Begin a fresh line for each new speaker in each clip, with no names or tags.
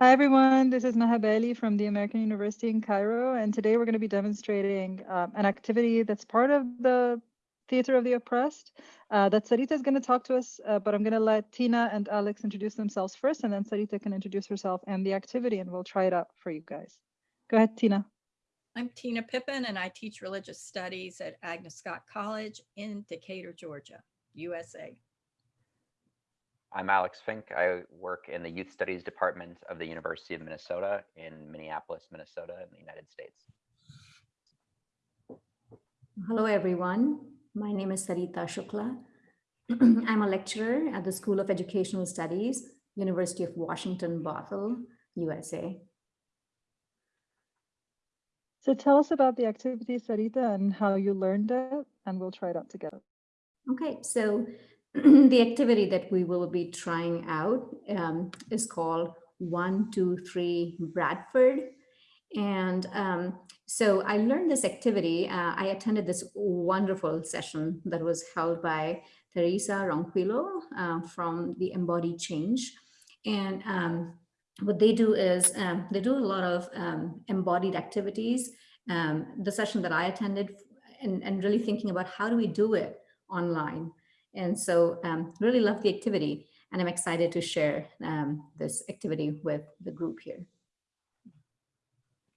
Hi, everyone. This is Maha Bali from the American University in Cairo. And today we're going to be demonstrating um, an activity that's part of the Theater of the Oppressed uh, that Sarita is going to talk to us, uh, but I'm going to let Tina and Alex introduce themselves first, and then Sarita can introduce herself and the activity, and we'll try it out for you guys. Go ahead, Tina.
I'm Tina Pippin, and I teach religious studies at Agnes Scott College in Decatur, Georgia, USA.
I'm Alex Fink. I work in the Youth Studies Department of the University of Minnesota in Minneapolis, Minnesota in the United States.
Hello, everyone. My name is Sarita Shukla. I'm a lecturer at the School of Educational Studies, University of Washington, Bothell, USA.
So tell us about the activity, Sarita, and how you learned it, and we'll try it out together.
Okay, so the activity that we will be trying out um, is called one, two, three Bradford. And um, so I learned this activity. Uh, I attended this wonderful session that was held by Teresa Ronquillo uh, from the Embodied Change. And um, what they do is um, they do a lot of um, embodied activities. Um, the session that I attended and, and really thinking about how do we do it online. And so um, really love the activity and I'm excited to share um, this activity with the group here.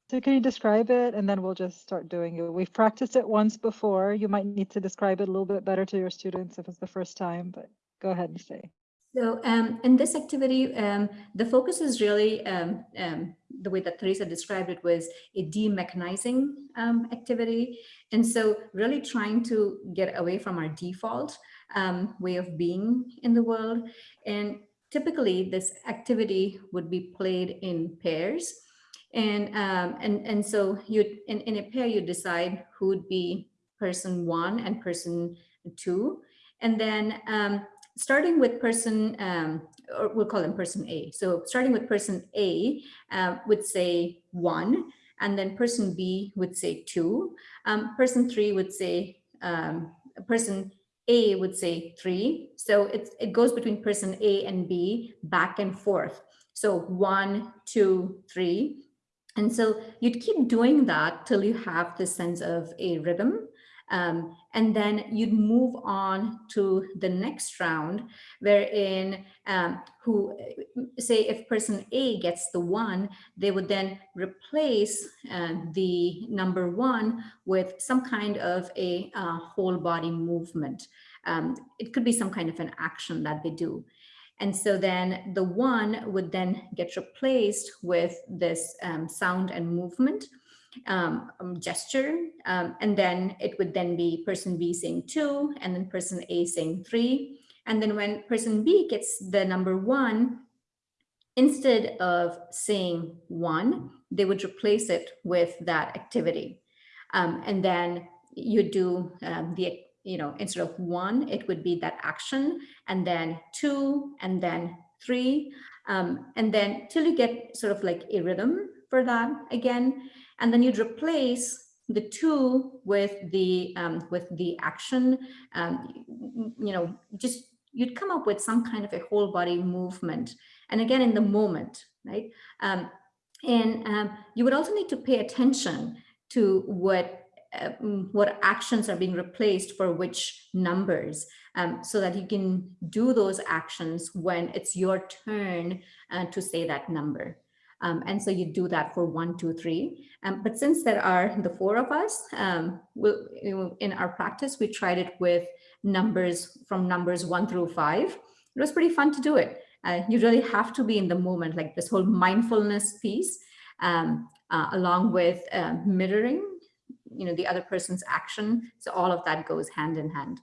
So can you describe it and then we'll just start doing it. We've practiced it once before. You might need to describe it a little bit better to your students if it's the first time, but go ahead and say.
So um, in this activity, um, the focus is really um, um the way that Teresa described it was a demechanizing um, activity. And so really trying to get away from our default um, way of being in the world. And typically this activity would be played in pairs. And, and, and so you in, in a pair, you decide who would be person one and person two. And then starting with person, um, or we'll call them person A. So starting with person A uh, would say one, and then person B would say two. Um, person three would say, um, person A would say three. So it, it goes between person A and B back and forth. So one, two, three. And so you'd keep doing that till you have this sense of a rhythm. Um, and then you'd move on to the next round wherein um, who say if person A gets the one, they would then replace uh, the number one with some kind of a uh, whole body movement. Um, it could be some kind of an action that they do. And so then the one would then get replaced with this um, sound and movement um, um, gesture. Um, and then it would then be person B saying two, and then person A saying three. And then when person B gets the number one, instead of saying one, they would replace it with that activity. Um, and then you do um, the, you know, instead of one, it would be that action, and then two, and then three. Um, and then till you get sort of like a rhythm for that again. And then you'd replace the two with the um, with the action, um, you know, just you'd come up with some kind of a whole body movement. And again, in the moment, right? Um, and um, you would also need to pay attention to what uh, what actions are being replaced for which numbers um, so that you can do those actions when it's your turn uh, to say that number. Um, and so you do that for one, two, three. Um, but since there are the four of us, um, we'll, in our practice, we tried it with numbers from numbers one through five. It was pretty fun to do it. Uh, you really have to be in the moment, like this whole mindfulness piece, um, uh, along with uh, mirroring, you know, the other person's action. So all of that goes hand in hand.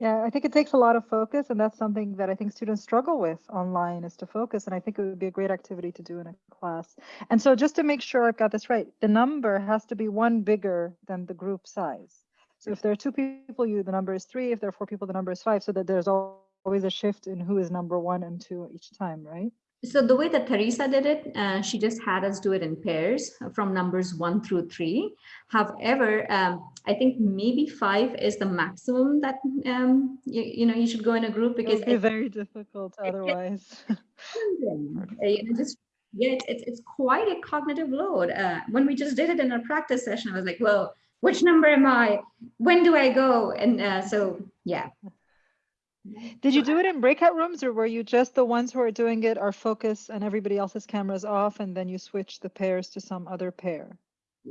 Yeah, I think it takes a lot of focus, and that's something that I think students struggle with online is to focus. And I think it would be a great activity to do in a class. And so, just to make sure I've got this right, the number has to be one bigger than the group size. So, if there are two people, you the number is three. If there are four people, the number is five. So that there's always a shift in who is number one and two each time, right?
So the way that Teresa did it, uh, she just had us do it in pairs from numbers one through three. However, um, I think maybe five is the maximum that um, you, you, know you should go in a group because
it's very difficult otherwise.
you know, just yeah, it's, it's, it's quite a cognitive load. Uh, when we just did it in our practice session, I was like, well, which number am I? When do I go? And uh, so, yeah.
Did you do it in breakout rooms or were you just the ones who are doing it are focused and everybody else's cameras off and then you switch the pairs to some other pair?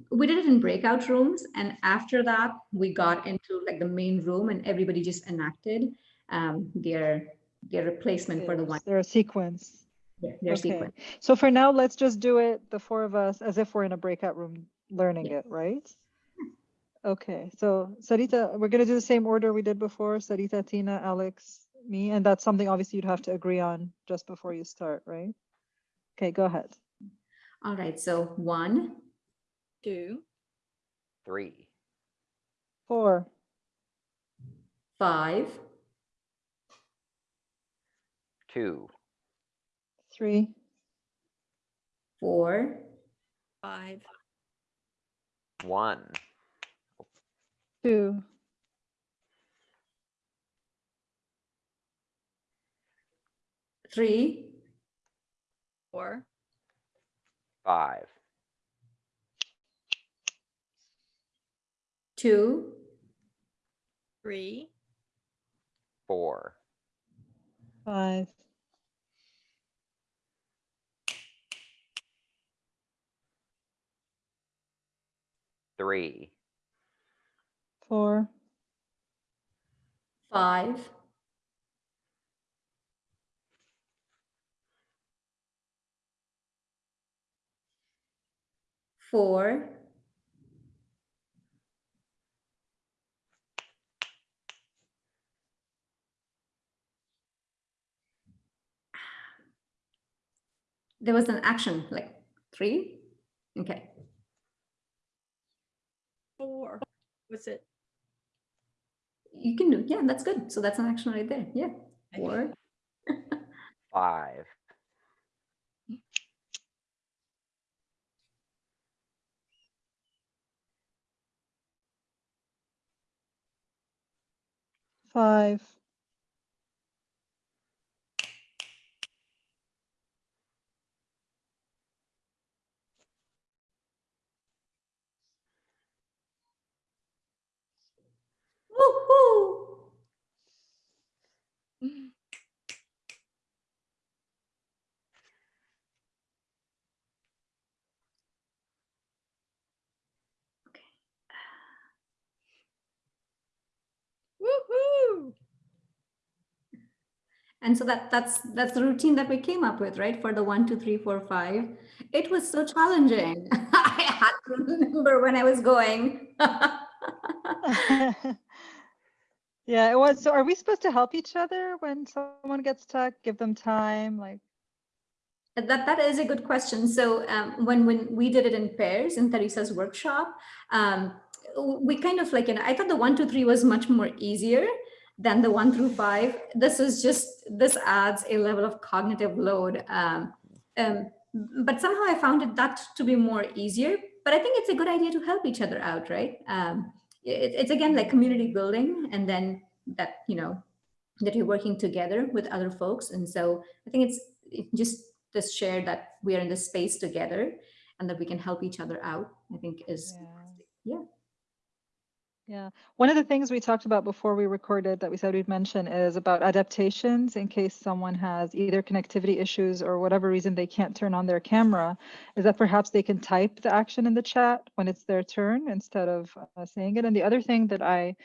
We did it in breakout rooms. And after that, we got into like the main room and everybody just enacted um, their, their replacement for the one,
Pairs. Sequence.
their their
Okay.
sequence.
So for now, let's just do it, the four of us, as if we're in a breakout room learning
Yeah.
it, right? Okay, so Sarita, we're gonna do the same order we did before, Sarita, Tina, Alex, me, and that's something obviously you'd have to agree on just before you start, right? Okay, go ahead.
All right, so one,
Two,
Three,
Four,
five,
two,
three,
four,
five,
one,
two,
three,
four,
five,
two,
three,
four,
five,
three,
four,
five, four, there was an action like three. Okay.
four. Was it?
You can do, yeah, that's good. So that's an action right there. Yeah. Four,
five,
five,
Woohoo!
Woohoo!
And so that that's that's the routine that we came up with, right? For the one, two, three, four, five. It was so challenging. I had to remember when I was going.
Yeah, it was. So are we supposed to help each other when someone gets stuck? Give them time, like,
That that is a good question. So um, when when we did it in pairs in Teresa's workshop, um, we kind of like, you know, I thought the one, two, three was much more easier than the one through five. This is just this adds a level of cognitive load. Um, um, but somehow I found it that to be more easier. But I think it's a good idea to help each other out, right? Um, it, it's again like community building, and then that you know that you're working together with other folks. And so I think it's it just this share that we are in this space together and that we can help each other out, I think is,
Yeah.
yeah.
Yeah, one of the things we talked about before we recorded that we said we'd mention is about adaptations in case someone has either connectivity issues or whatever reason they can't turn on their camera, is that perhaps they can type the action in the chat when it's their turn instead of uh, saying it. And the other thing that I,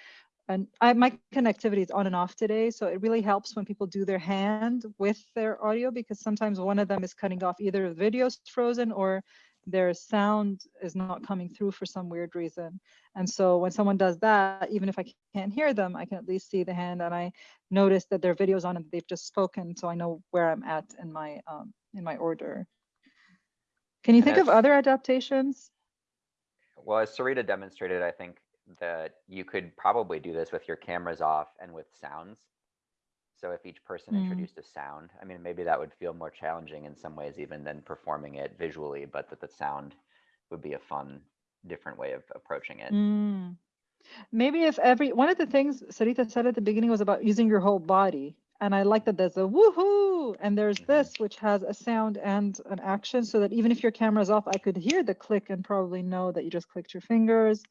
and I, my connectivity is on and off today, so it really helps when people do their hand with their audio because sometimes one of them is cutting off either the video's frozen or their sound is not coming through for some weird reason. And so when someone does that, even if I can't hear them, I can at least see the hand and I notice that their video's on and they've just spoken, so I know where I'm at in my um, in my order. Can you
And
think of other adaptations?
Well, as Sarita demonstrated, I think that you could probably do this with your cameras off and with sounds. So if each person
Mm.
introduced a sound, I mean, maybe that would feel more challenging in some ways even than performing it visually, but that the sound would be a fun, different way of approaching it.
Mm. Maybe if every one of the things Sarita said at the beginning was about using your whole body And I like that there's a woohoo and there's
Mhm.
this, which has a sound and an action so that even if your camera's off, I could hear the click and probably know that you just clicked your fingers.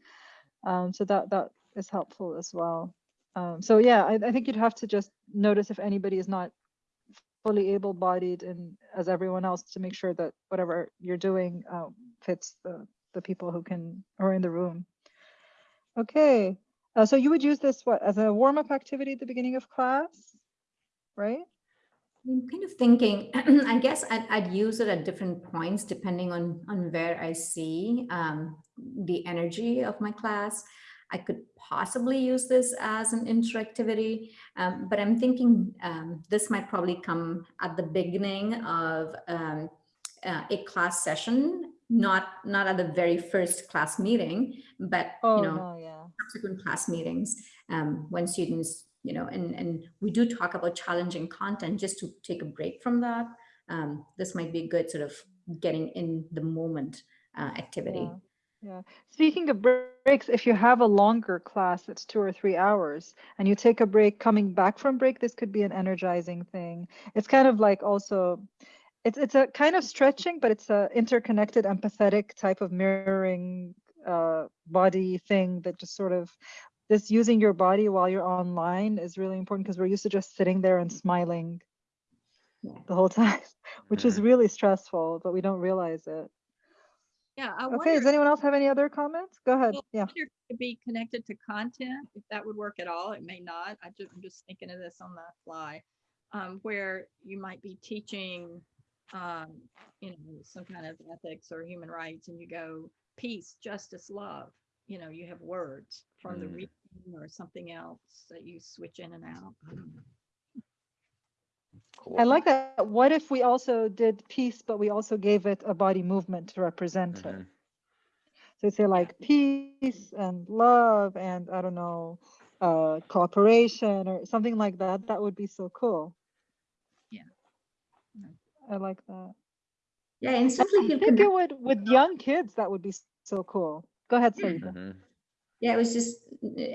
Um, so that, that is helpful as well. Um, so yeah, I, I think you'd have to just notice if anybody is not fully able-bodied and as everyone else to make sure that whatever you're doing um, fits the, the people who can, are in the room. Okay, uh, so you would use this what as a warm-up activity at the beginning of class, right?
I'm kind of thinking, I guess I'd, I'd use it at different points depending on, on where I see um, the energy of my class. I could possibly use this as an interactivity, um, but I'm thinking um, this might probably come at the beginning of um, uh, a class session, not not at the very first class meeting, but
Oh
you know
no, yeah.
subsequent class meetings um, when students, you know, and, and we do talk about challenging content just to take a break from that. Um, this might be a good sort of getting in the moment uh, activity.
Yeah. Yeah. Speaking of breaks, if you have a longer class that's two or three hours and you take a break coming back from break, this could be an energizing thing. It's kind of like also, it's it's a kind of stretching, but it's a interconnected, empathetic type of mirroring uh, body thing that just sort of this using your body while you're online is really important because we're used to just sitting there and smiling
Yeah.
the whole time, which is really stressful, but we don't realize it.
Yeah, I
Okay, does anyone else have any other comments? Go ahead.
Well,
Yeah.
wonder could be connected to content, if that would work at all. It may not. I just, I'm just thinking of this on the fly. Um, where you might be teaching, um, you know, some kind of ethics or human rights and you go peace, justice, love. You know, you have words from the
Mm.
reading or something else that you switch in and out. I.
Cool.
I like that. What if we also did peace, but we also gave it a body movement to represent it?
Mhm.
So say like peace and love and I don't know, uh, cooperation or something like that. That would be so cool.
Yeah. Yeah.
I like that.
Yeah, instantly
I
feel
think it would with young kids. That would be so cool. Go ahead, Sarita.
Mhm.
Yeah, I was just,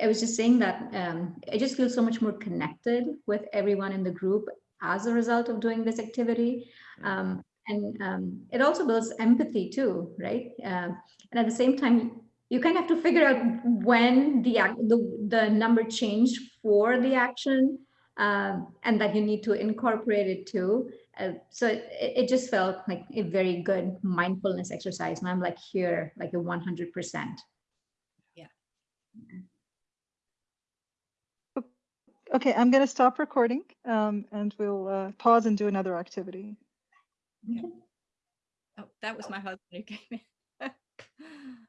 I was just saying that um, I just feel so much more connected with everyone in the group as a result of doing this activity. Um, and um, it also builds empathy too, right? Um, and at the same time, you kind of have to figure out when the, the, the number changed for the action um, and that you need to incorporate it too. Uh, so it, it just felt like a very good mindfulness exercise. And I'm like here, like a 100%.
Okay, I'm going to stop recording um, and we'll uh, pause and do another activity.
Oh, that was my husband who came in.